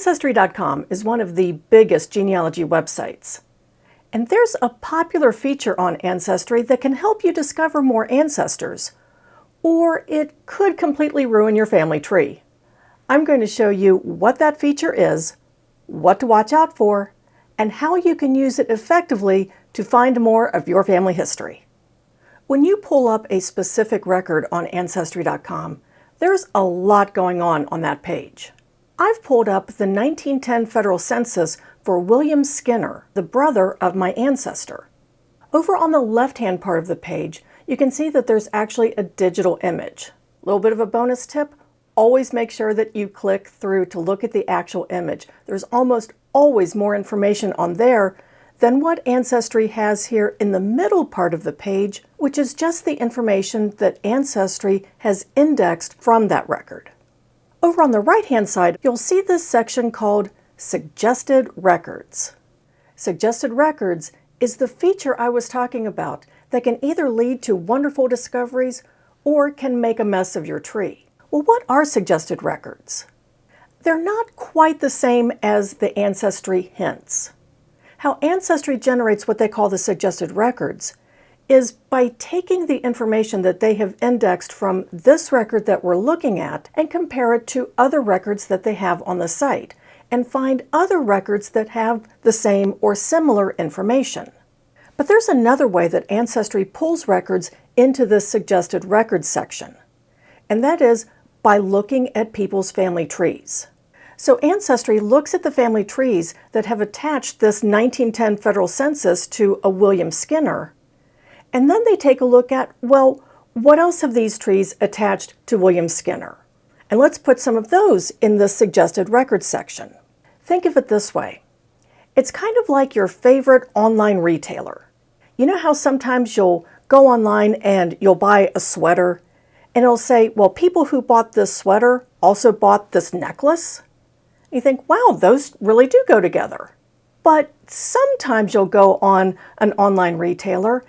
Ancestry.com is one of the biggest genealogy websites. And there's a popular feature on Ancestry that can help you discover more ancestors, or it could completely ruin your family tree. I'm going to show you what that feature is, what to watch out for, and how you can use it effectively to find more of your family history. When you pull up a specific record on Ancestry.com, there's a lot going on on that page. I've pulled up the 1910 federal census for William Skinner, the brother of my ancestor. Over on the left-hand part of the page, you can see that there's actually a digital image. A little bit of a bonus tip, always make sure that you click through to look at the actual image. There's almost always more information on there than what Ancestry has here in the middle part of the page, which is just the information that Ancestry has indexed from that record. Over on the right-hand side, you'll see this section called Suggested Records. Suggested Records is the feature I was talking about that can either lead to wonderful discoveries or can make a mess of your tree. Well, what are suggested records? They're not quite the same as the Ancestry hints. How Ancestry generates what they call the suggested records is by taking the information that they have indexed from this record that we're looking at and compare it to other records that they have on the site and find other records that have the same or similar information. But there's another way that Ancestry pulls records into this suggested records section, and that is by looking at people's family trees. So Ancestry looks at the family trees that have attached this 1910 federal census to a William Skinner, and then they take a look at, well, what else have these trees attached to William Skinner? And let's put some of those in the suggested records section. Think of it this way. It's kind of like your favorite online retailer. You know how sometimes you'll go online and you'll buy a sweater and it'll say, well, people who bought this sweater also bought this necklace? You think, wow, those really do go together. But sometimes you'll go on an online retailer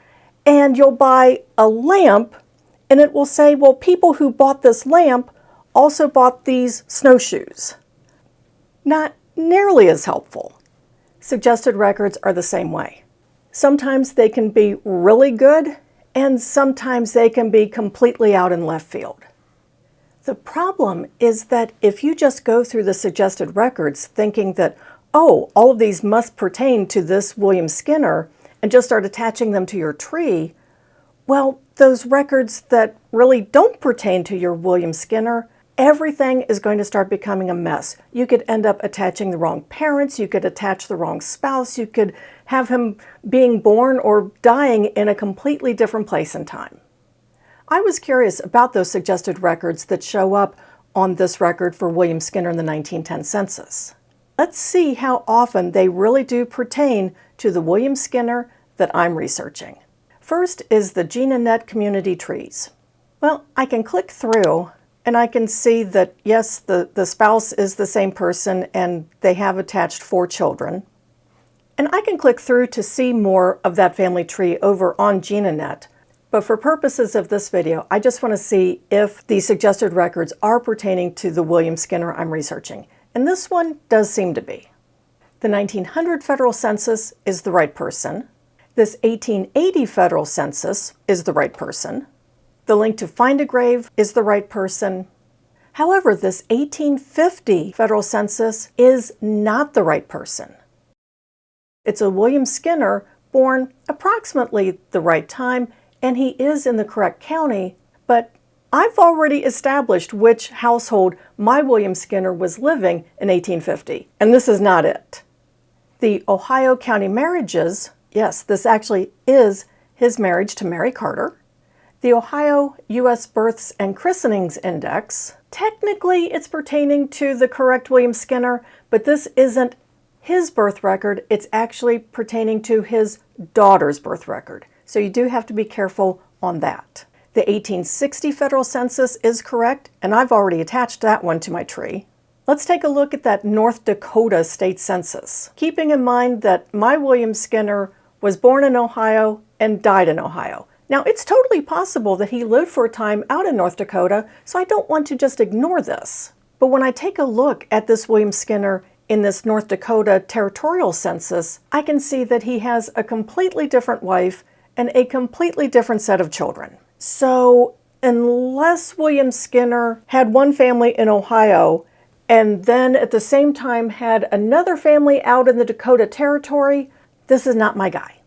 and you'll buy a lamp and it will say, well, people who bought this lamp also bought these snowshoes. Not nearly as helpful. Suggested records are the same way. Sometimes they can be really good and sometimes they can be completely out in left field. The problem is that if you just go through the suggested records thinking that, oh, all of these must pertain to this William Skinner, and just start attaching them to your tree, well, those records that really don't pertain to your William Skinner, everything is going to start becoming a mess. You could end up attaching the wrong parents, you could attach the wrong spouse, you could have him being born or dying in a completely different place and time. I was curious about those suggested records that show up on this record for William Skinner in the 1910 census. Let's see how often they really do pertain to the William Skinner that I'm researching. First is the GeneaNet community trees. Well, I can click through and I can see that yes, the, the spouse is the same person and they have attached four children. And I can click through to see more of that family tree over on GeneaNet. But for purposes of this video, I just want to see if the suggested records are pertaining to the William Skinner I'm researching. And this one does seem to be. The 1900 federal census is the right person. This 1880 federal census is the right person. The link to find a grave is the right person. However, this 1850 federal census is not the right person. It's a William Skinner born approximately the right time and he is in the correct county, but I've already established which household my William Skinner was living in 1850, and this is not it. The Ohio County marriages, yes, this actually is his marriage to Mary Carter. The Ohio U.S. Births and Christenings Index, technically it's pertaining to the correct William Skinner, but this isn't his birth record, it's actually pertaining to his daughter's birth record. So you do have to be careful on that. The 1860 federal census is correct, and I've already attached that one to my tree. Let's take a look at that North Dakota state census, keeping in mind that my William Skinner was born in Ohio and died in Ohio. Now, it's totally possible that he lived for a time out in North Dakota, so I don't want to just ignore this. But when I take a look at this William Skinner in this North Dakota territorial census, I can see that he has a completely different wife and a completely different set of children. So unless William Skinner had one family in Ohio and then at the same time had another family out in the Dakota Territory, this is not my guy.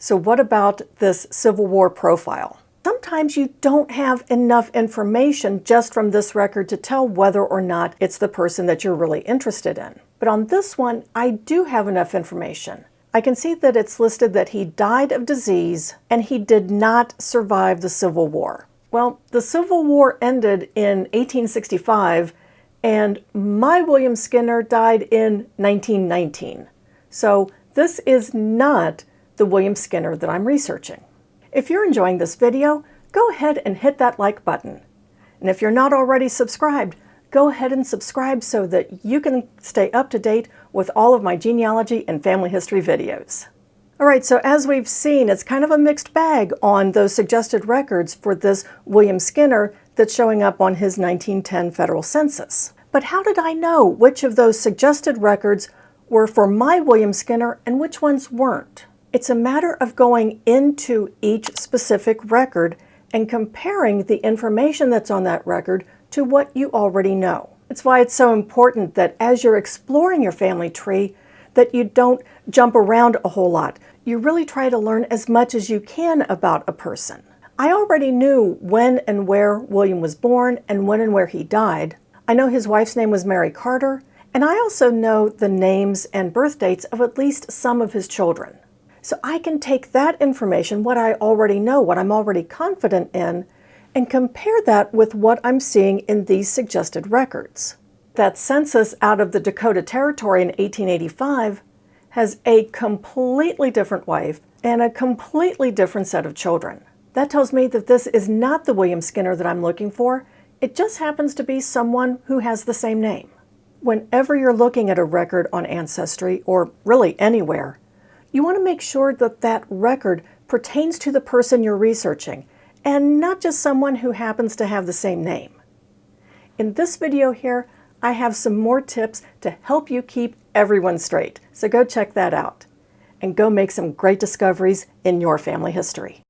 So what about this Civil War profile? Sometimes you don't have enough information just from this record to tell whether or not it's the person that you're really interested in. But on this one, I do have enough information. I can see that it's listed that he died of disease and he did not survive the Civil War. Well, the Civil War ended in 1865 and my William Skinner died in 1919. So this is not the William Skinner that I'm researching. If you're enjoying this video, go ahead and hit that like button. And if you're not already subscribed, go ahead and subscribe so that you can stay up to date with all of my genealogy and family history videos. All right, so as we've seen, it's kind of a mixed bag on those suggested records for this William Skinner that's showing up on his 1910 federal census. But how did I know which of those suggested records were for my William Skinner and which ones weren't? It's a matter of going into each specific record and comparing the information that's on that record to what you already know. It's why it's so important that as you're exploring your family tree, that you don't jump around a whole lot. You really try to learn as much as you can about a person. I already knew when and where William was born and when and where he died. I know his wife's name was Mary Carter, and I also know the names and birth dates of at least some of his children. So I can take that information, what I already know, what I'm already confident in, and compare that with what I'm seeing in these suggested records. That census out of the Dakota Territory in 1885 has a completely different wife and a completely different set of children. That tells me that this is not the William Skinner that I'm looking for. It just happens to be someone who has the same name. Whenever you're looking at a record on Ancestry, or really anywhere, you want to make sure that that record pertains to the person you're researching and not just someone who happens to have the same name. In this video here, I have some more tips to help you keep everyone straight, so go check that out and go make some great discoveries in your family history.